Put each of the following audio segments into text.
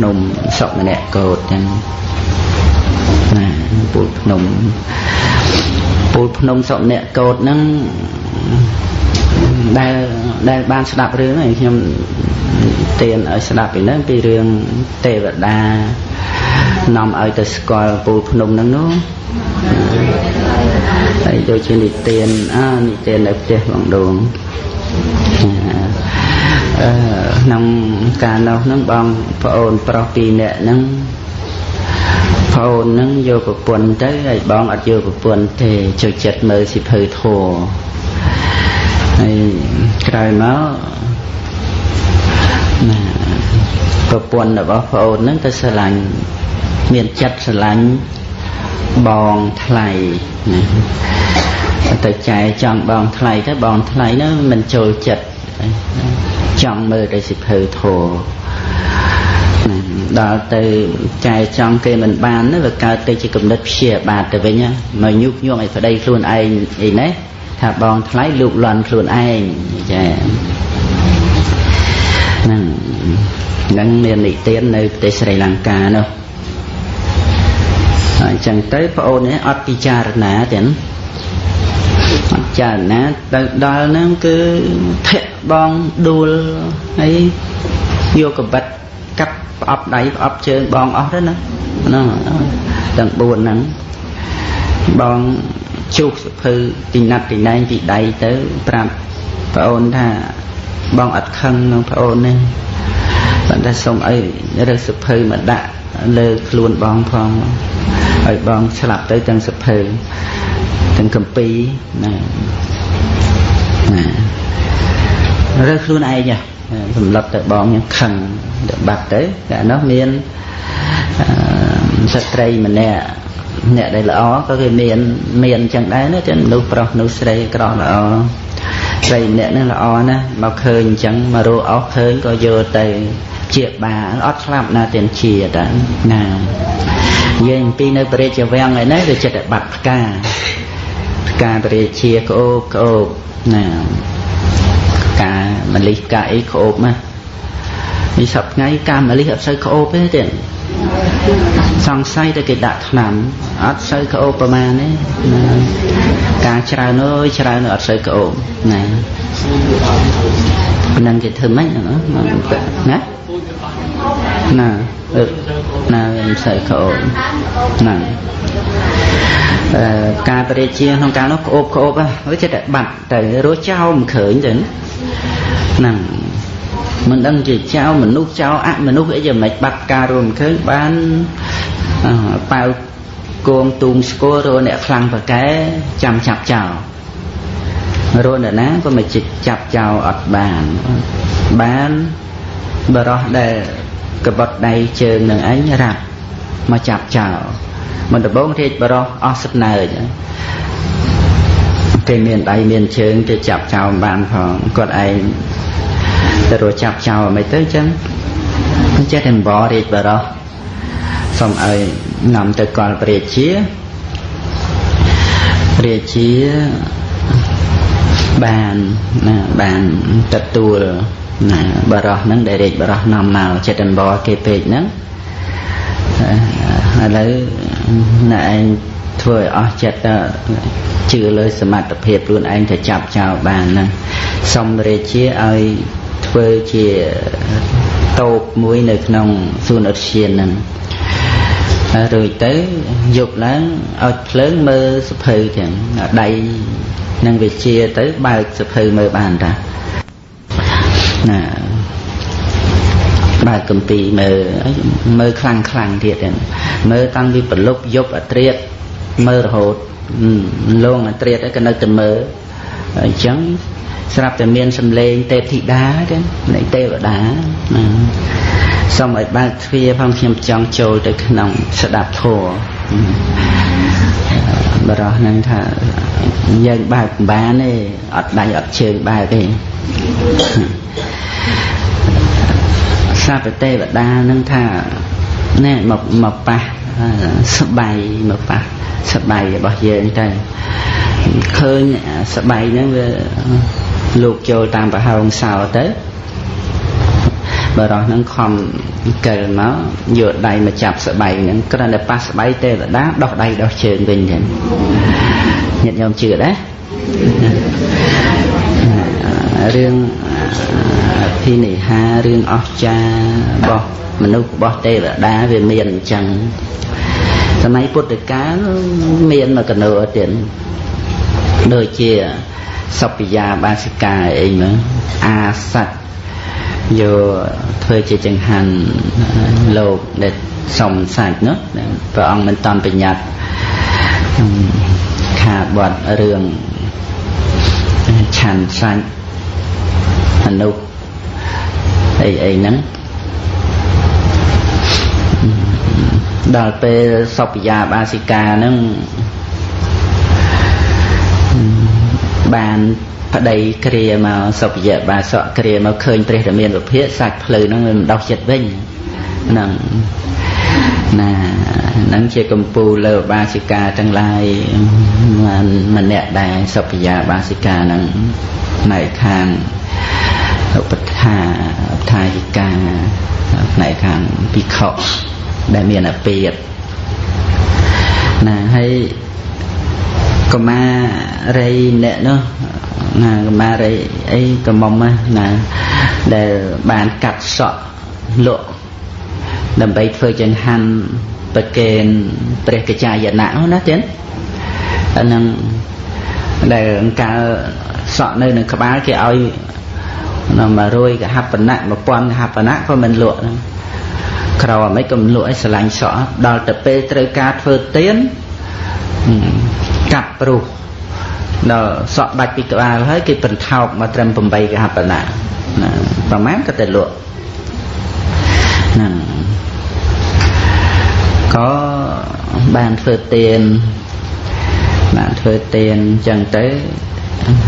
ភ្នំសុកម្នាក់កោតចឹងណាពូលភ្នំពូលភ្នំសុម្នាក់កោតហ្នឹងដែលដែលបានស្ដាប់រឿងហើយខ្ញុំទានឲ្យស្ដាប់ពីហ្នឹងពីរឿងទេវតានាំឲ្យទៅស្គាល់ពូលភ្នំហ្នឹងនោះហើយដូចជានិទានអានិទាននៅផ្ទះបងដងអឺ ក្នុងកាលនោះហ្នឹងបងប្អូនប្រុសពីរនាក់ហ្នឹងប្អូនហ្នឹងយកប្រពន្ធទៅហើយបងអត់យកប្រពន្ធទេចូលចិត្តមើលសិភៅធัวហើយក្រោយមកណាប្រពន្ធរបស់ប្អូនហ្នឹងទៅស្រឡាញ់មានចិត្តស្រឡាញ់បងថ្លៃណាទៅចែចង់បងថ្លៃទៅបងថ្លៃនោះមិនចូលចិត្ត ចង់មើលតែសិភៅធោដល់ទៅចែចង់គេមិនបាននោះវាកើតទៅជាគំនិតព្យាបាទទៅវិញមកញុកញងឲ្យប្តីខ្លួនឯងអីណាថាបងថ្លៃលូកលន់ខ្លួនឯងចាហ្នឹងនឹងមាននិទាននៅប្រទេសស្រីលង្កានោះអញ្ចឹងទៅប្អូននេះអត់ពិចារណាទេអត់ ចារណាទៅដល់ហ្នឹងគឺធាក់បងដួលហើយយកកបិតកាប់ផ្អប់ដៃផ្អប់ជើងបងអស់ទៅណាហ្នឹងទាំង4ហ្នឹងបងជុះសភៅទីណាត់ទីណែងពីដៃទៅប្រាប់ប្អូនថាបងអត់ខឹងនឹងប្អូននេះប៉ុន្តែសូមអីរើសសភៅមកដាក់លើខ្លួនបងផងឲ្យបងស្លាប់ទៅទាំងសភៅ ទាំងកម្ពីណាណារើខ្លួនឯងសម្លឹកទៅបងយ៉ាងខឹងទៅបាត់ទៅតែនោះមានស្ត្រីម្នាក់អ្នកដែលល្អក៏គេមានមានអញ្ចឹងដែរណាចឹងមនុស្សប្រុសមនុស្សស្រីក្រល្អស្រីម្នាក់ហ្នឹងល្អណាស់មកឃើញអញ្ចឹងមករកអស់ឃើញក៏យកទៅជាបាលអត់ស្លាប់ណាទាំងជាតាណាយើងពីនៅព្រះរាជវាំងឯនេះវាចិត្តបាត់ផ្កាផ្កាព្រះរាជាក្អូបក្អូបណាការមលិះកាអីក្អូបណានេះសប្ថ្ងៃការមលិះអត់សូវក្អូបទេទៀតសង្ស័យតែគេដាក់ថ្នាំអត់សូវក្អូបប្រមាណទេណាការច្រើនអើយច្រើនអត់សូវក្អូបណាប៉ុណ្ណឹងគេធ្វើម៉េចណាណាណាណាមិនសូវក្អូបណា ការបរិជាក្នុងកាលនោះក្អូបក្អូបហ្នឹងចិត្តតែបាត់ទៅរស់ចោលមិនឃើញទៅហ្នឹងមិនដឹងជាចោលមនុស្សចោលអមនុស្សអីយ៉ាងម៉េចបាត់ការរួមឃើញបានប៉ៅគងទូងស្គររអ្នកខ្លាំងប្រកែចាំចាប់ចោលរនណាក៏មិនចាប់ចោលអត់បានបានបរោះដែលកបត់ដៃជើងនឹងឯងរ៉ាប់មកចាប់ចោល មិនដំបងរាជបរោះអស់សំណើចគេមានដៃមានជើងគេចាប់ចោលបានផងគាត់ឯងទៅរចាប់ចោលមិនទៅចឹងចេះតែបររាជបរោះសូមឲ្យនាំទៅកលព្រះជាព្រះជាបានណាបានទទួលណាបរោះហ្នឹងដែលរាជបរោះនាំមកចិត្តអនបរគេពេកហ្នឹង ឥឡូវអ្នកឯងធ្វើឲ្យអស់ចិត្តជឿលើសមត្ថភាពខ្លួនឯងទៅចាប់ចោលបានហ្នឹងសុំរាជាឲ្យធ្វើជាតូបមួយនៅក្នុងសួនឧទ្យានហ្នឹងរួចទៅយប់ឡើងឲ្យភ្លើងមើលសភៅទាំងដៃនឹងវិជាទៅបើកសភៅមើលបានតាណា បើកកំពីមើលមើលខ្លាំងខ្លាំងទៀតមើលតាំងពីប្រលប់យប់អត្រាតមើលរហូតលងអត្រាតក៏នៅតែមើលអញ្ចឹងស្រាប់តែមានសំឡេងទេពធីតាទេនៃទេវតាសូមឲ្យបើកទ្វារផងខ្ញុំចង់ចូលទៅក្នុងស្ដាប់ធម៌បរោះនឹងថាយើងបើកបានទេអត់ដៃអត់ជើងបើកទេ សាពទេវតានឹងថាណែមកមកប៉ះស្បៃមកប៉ះស្បៃរបស់យើងទៅឃើញស្បៃហ្នឹងវាលោកចូលតាមប្រហោងសោទៅបរោះហ្នឹងខំកិលមកយកដៃមកចាប់ស្បែកហ្នឹងគ្រាន់តែប៉ះស្បែកទេវតាដោះដៃដោះជើងវិញចឹងញាតិញោមជឿដែររឿង ភិនិហារឿងអស្ចារ្យរបស់មនុស្សរបស់ទេវតាវាមានអញ្ចឹងសម័យពុទ្ធកាលមានមកកណោទៀតដូចជាសពយាបាសិកាអីមើលអាស័តយកធ្វើជាចង្ហាន់លោកដែលសំសាច់នោះព្រះអង្គមិនតាន់បញ្ញត្តិខាបត់រឿងឆាន់សាច់អ នុអីអីហ្នឹងដល់ពេលសពយាបាសិកាហ្នឹងបានប្តីគ្រាមកសុភយៈបាសកគ្រាមកឃើញព្រះរាមាវិភាកសាច់ភ្លៅហ្នឹងវាមិនដោះចិត្តវិញហ្នឹងណាហ្នឹងជាកម្ពូលលើបាសិកាទាំងឡាយម្នាក់ដែរសុភយាបាសិកាហ្នឹងផ្នែកខាង ឧបថាឧបថាយិកាផ្នែកខាងភិក្ខុដែលមានអពាតណាហើយកមារីអ្នកនោះណាកមារីអីកមុំណាដែលបានកាត់សក់លក់ដើម្បីធ្វើចង្ហាន់ប្រកេនព្រះកចាយណៈនោះណាទៀតអានឹងដែលកាលសក់នៅនឹងក្បាលគេឲ្យ 100កហបណៈ1000កហបណៈក៏មិនលក់ហ្នឹងក្រអមិនក៏មិនលក់ឲ្យស្រឡាញ់សក់ដល់ទៅពេលត្រូវការធ្វើទៀនកាប់ព្រោះដល់សក់ដាច់ពីក្បាលហើយគេបន្ថោកមកត្រឹម8កហបណៈណាប្រហែលក៏តែលក់ហ្នឹងក៏បានធ្វើទៀនបានធ្វើទៀនអញ្ចឹងទៅ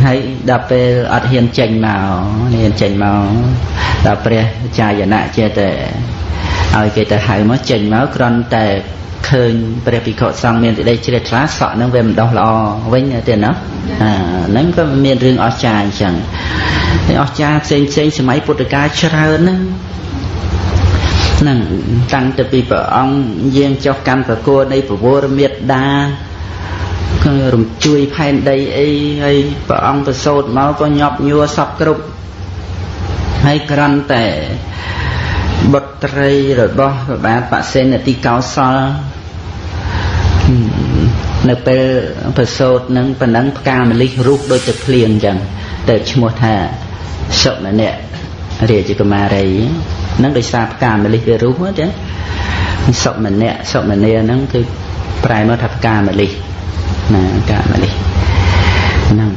ហើយដល់ពេលអត់ហ៊ានចេញមកហ៊ានចេញមកដល់ព្រះចាយណៈចេះតែឲ្យគេទៅហៅមកចេញមកគ្រាន់តែឃើញព្រះភិក្ខុសង្ឃមានសេចក្តីជ្រះថ្លាសក់នឹងវាមិនដោះល្អវិញទេណាអាហ្នឹងក៏មានរឿងអស្ចារ្យអញ្ចឹងហើយអស្ចារ្យផ្សេងផ្សេងសម័យពុទ្ធកាលច្រើនណាហ្នឹងតាំងទៅពីព្រះអង្គយាងចុះកម្មប្រគួរនៃពវរមេត្តាក៏ រំជួយផែនដីអីហើយព្រះអង្គប្រសូតមកក៏ញាប់ញួរសពគ្រប់ហើយក្រាន់តែបុត្រីរបស់ព្រះបាទបសេនទីកោសលនៅពេលប្រសូតនឹងប៉ុណ្ណឹងផ្កាម្លិះរូបដូចទៅភ្លៀងអញ្ចឹងទៅឈ្មោះថាសុមនៈរាជកុមារីនឹងដោយសារផ្កាម្លិះវារូបចឹងសុមនៈសុមនាហ្នឹងគឺប្រែមកថាផ្កាម្លិះ ណាផ្កាម្លិះហ្នឹង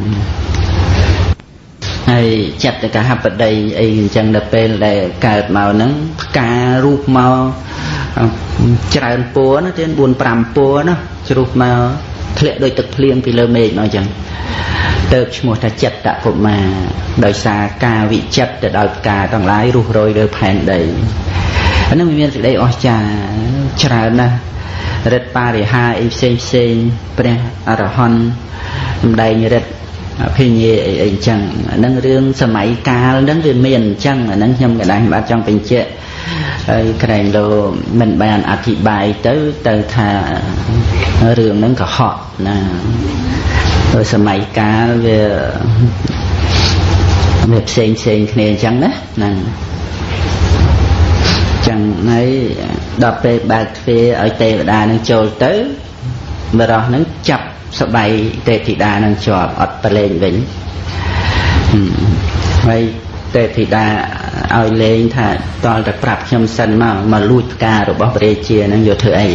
ហើយចិត្តកហបតីអីអញ្ចឹងដល់ពេលដែលកើតមកហ្នឹងផ្ការូបមកច្រើនពួរណាទៀត4 5ពួរណាជ្រុះមកធ្លាក់ដោយទឹកភ្លៀងពីលើមេឃមកអញ្ចឹងទៅឈ្មោះថាចិត្តកុមារដោយសារការវិចិត្រទៅដោយផ្កាទាំងឡាយរុះរយលើផែនដី អានឹងមានសេចក្តីអស្ចារ្យច្រើនណាស់រិទ្ធបរិហាអីផ្សេងផ្សេងព្រះអរហន្តសម្ដែងរិទ្ធអភិញ្ញាអីអីអញ្ចឹងអានឹងរឿងសម័យកាលហ្នឹងវាមានអញ្ចឹងអានឹងខ្ញុំកណ្ដាលបាទចង់បញ្ជាក់ហើយក្រែងលោមិនបានអធិប្បាយទៅទៅថារឿងហ្នឹងកុហកណាដោយសម័យកាលវាវាផ្សេងផ្សេងគ្នាអញ្ចឹងណាហ្នឹង ចឹងហើយដល់ពេលបើកទ្វារឲ្យទេវតានឹងចូលទៅបរោះនឹងចាប់ស្បៃទេពធីតានឹងជាប់អត់ប្រឡែងវិញហើយទេពធីតាឲ្យលេងថាតលតែប្រាប់ខ្ញុំសិនមកមកលួចផ្ការបស់ព្រះរាជានឹងយកធ្វើអី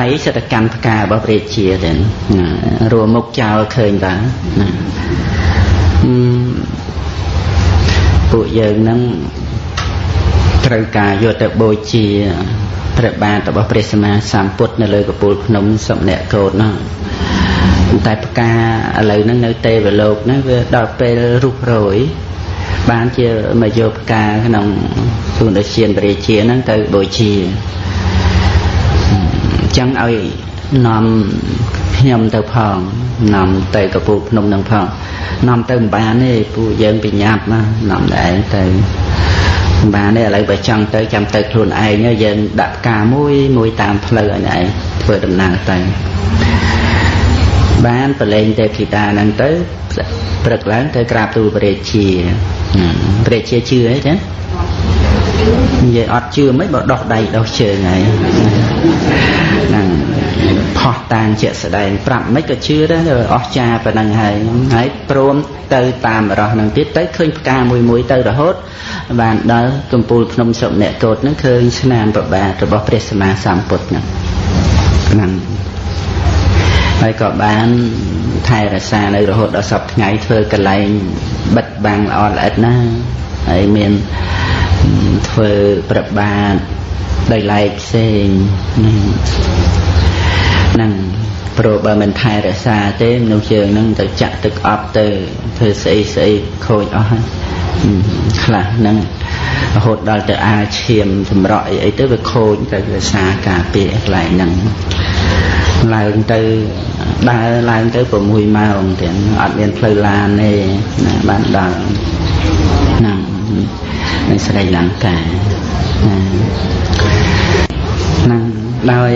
ដៃសិតកម្មផ្ការបស់ព្រះរាជាទៅរួមមុខចោលឃើញតាណាពួកយើងនឹង ត្រូវការយកទៅបូជាព្រះបាទរបស់ព្រះសម្មាសម្ពុទ្ធនៅលើកពូលភ្នំសុម្នកោតនោះតែផ្កាឥឡូវហ្នឹងនៅទេវលោកហ្នឹងវាដល់ពេលរុះរយបានជាមកយកផ្កាក្នុងសួនដូចជាព្រះរាជាហ្នឹងទៅបូជាអញ្ចឹងឲ្យនាំខ្ញុំទៅផងនាំទៅកពូភ្នំនឹងផងនាំទៅមិនបានទេពួកយើងបញ្ញាប់ណានាំតែឯងទៅ បានទេឥឡូវបើចង់ទៅចាំទៅខ្លួនឯងយើងដាក់ផ្កាមួយមួយតាមផ្លូវឲ្យឯងធ្វើដំណើរទៅបានប្រឡែងទេភីតាហ្នឹងទៅព្រឹកឡើងទៅក្រាបទូលព្រះរាជាព្រះរាជាជឿអីចឹងនិយាយអត់ជឿមិនបើដោះដៃដោះជើងហើយ ហ្នឹងផោះតាងជាក់ស្ដែងប្រាប់មិនក៏ជឿដែរអស់ចាប៉ុណ្ណឹងហើយហើយព្រមទៅតាមរស់នឹងទៀតទៅឃើញផ្កាមួយមួយទៅរហូត បានដល់កំពូលភ្នំសុអ្នកកោតនឹងឃើញស្នាមប្របាទរបស់ព្រះសម្មាសម្ពុទ្ធហ្នឹងហ្នឹងហើយក៏បានថែរក្សានៅរហូតដល់សពថ្ងៃធ្វើកន្លែងបិទបាំងល្អល្អិតណាហើយមានធ្វើប្របាទ ដោយឡែកផ្សេងហ្នឹងព្រោះបើមិនថែរក្សាទេមនុស្សយើងនឹងទៅចាក់ទឹកអប់ទៅធ្វើស្អីស្អីខូចអស់ហើយខ្លះហ្នឹងរហូតដល់ទៅអាឈាមសម្រក់អីអីទៅវាខូចទៅវាសាការពារកន្លែងហ្នឹងឡើងទៅដើរឡើងទៅ6ម៉ោងទាំងអត់មានផ្លូវឡានទេណាបានដល់ហ្នឹងនៅស្រីលង្កាហ្នឹងដោយ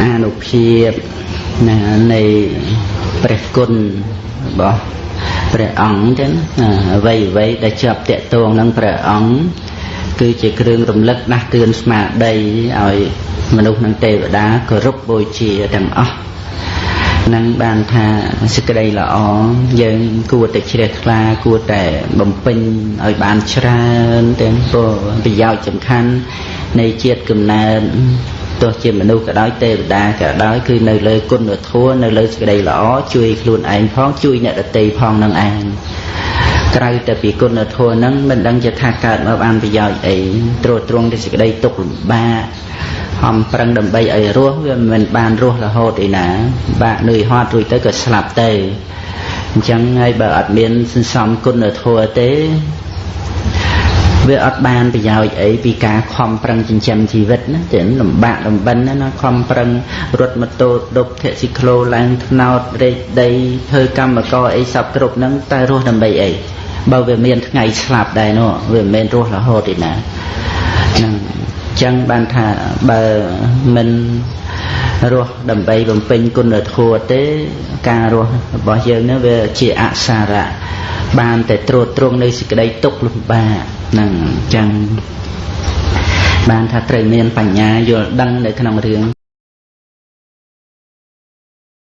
អានុភាពណានៃព្រះគុណរបស់ព្រះអង្គចឹងអ្វីអ្វីដែលជាប់តេតងនឹងព្រះអង្គគឺជាគ្រឿងរំលឹកដាស់តឿនស្មារតីឲ្យមនុស្សនិងទេវតាគោរពបូជាទាំងអស់ នឹងបានថាសេចក្តីល្អយើងគួរតែជ្រះថ្លាគួរតែបំពេញឲ្យបានច្រើនទាំងពលប្រយោជន៍សំខាន់នៃជាតិកំណើតទោះជាមនុស្សក៏ដោយទេវតាក៏ដោយគឺនៅលើគុណធម៌នៅលើសេចក្តីល្អជួយខ្លួនឯងផងជួយអ្នកដទៃផងនឹងឯងក្រៅតែពីគុណធម៌ហ្នឹងមិនដឹងជាថាកើតមកបានប្រយោជន៍អីត្រួតត្រងទៅសេចក្តីទុក្ខលំបាក ហំប្រឹងដើម្បីឲ្យរស់វាមិនបានរស់រហូតឯណា បាក់នឿយហត់រួចទៅក៏ស្លាប់ទៅអញ្ចឹងហើយបើអត់មានសន្សំគុណធម៌ទេវាអត់បានប្រយោជន៍អីពីការខំប្រឹងចិញ្ចឹមជីវិតណាចឹងលំបាកលំបិនណាខំប្រឹងរត់ម៉ូតូដប់ធាក់ស៊ីក្លូឡើងថ្នោតរែកដីធ្វើកម្មករអីសពគ្រប់ហ្នឹងតែរស់ដើម្បីអីបើវាមានថ្ងៃស្លាប់ដែរនោះវាមិនមែនរស់រហូតទេណាហ្នឹង ចឹងបានថាបើមិនរស់ដើម្បីបំពេញគុណធម៌ទេ ការរស់របស់យើងនេះវាជាអសារៈបានតែត្រួតត្រងនៅសេចក្តីទុកលំបាកហ្នឹងចឹងបានថាត្រូវមានបញ្ញាយល់ដឹងនៅក្នុងរឿង